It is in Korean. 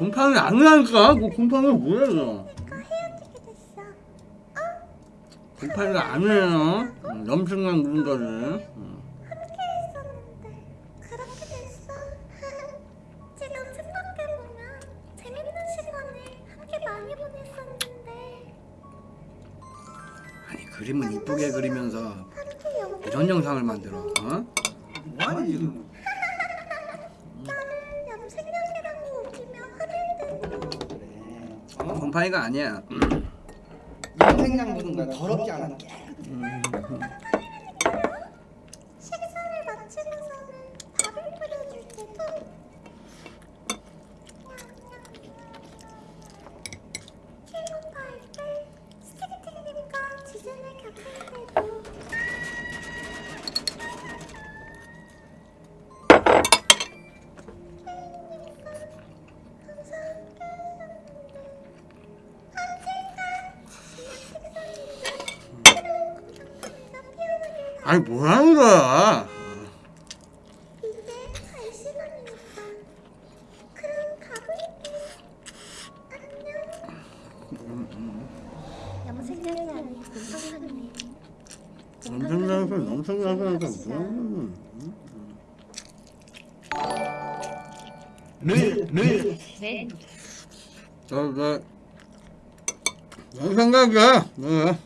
곰팡이 아니라니까 뭐 곰팡이 뭐야 이거 됐어. 곰팡이가 아니에요 음, 염증만 묻은 거지 음. 함께 있었는데 그렇게 됐어. 지금 생각해보면 재밌는 시간을 함께 많이 보냈었는데 아니 그림은 이쁘게 그리면서 이런 영상을 만들어 어? 뭐하니 지금? 어? 곰팡이가 아니야 염색약 묻은 거야. 더럽지 않아. 식사를 마치고서는 밥을 뿌려줄 때도 피부과 할때 스틱팅님과 지진을 겪을 이 아닌 곰팡이네. 엄청나서 엄청나서 뭐늘 늘. 저저 내 생각이야? 네.